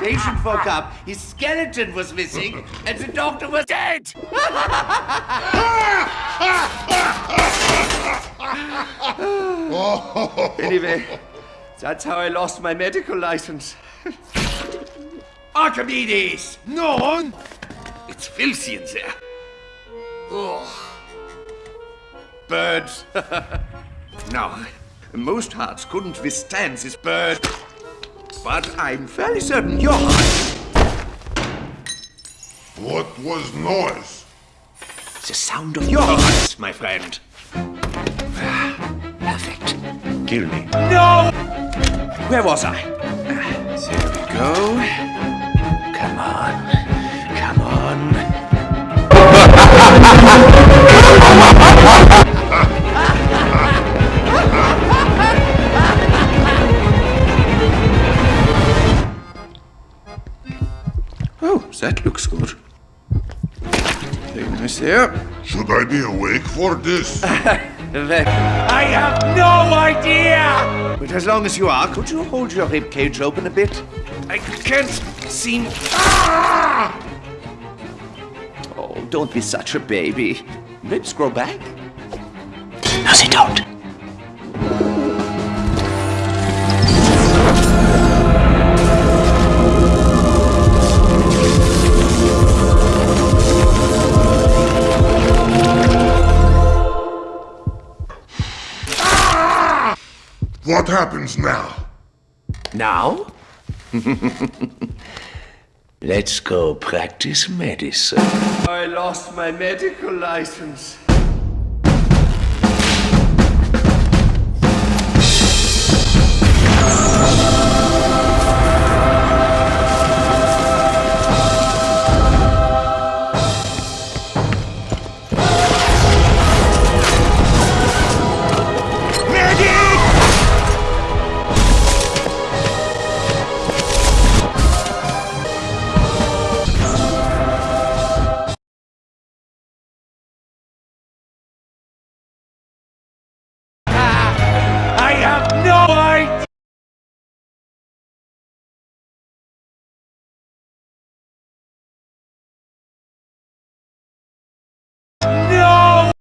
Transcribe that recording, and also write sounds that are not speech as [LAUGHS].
patient woke up, his skeleton was missing, and the doctor was dead! [LAUGHS] anyway, that's how I lost my medical license. Archimedes! No! It's filthy in there. Oh. Birds. [LAUGHS] now, most hearts couldn't withstand this bird. But I'm fairly certain your heart. What was noise? The sound of your heart, my friend. [SIGHS] Perfect. Kill me. No! Where was I? There we go. That looks good. Very nice there. Should I be awake for this? [LAUGHS] I have no idea! But as long as you are, could you hold your rib cage open a bit? I can't seem. Ah! Oh, don't be such a baby. Ribs grow back. No, they don't. What happens now? Now? [LAUGHS] Let's go practice medicine. I lost my medical license.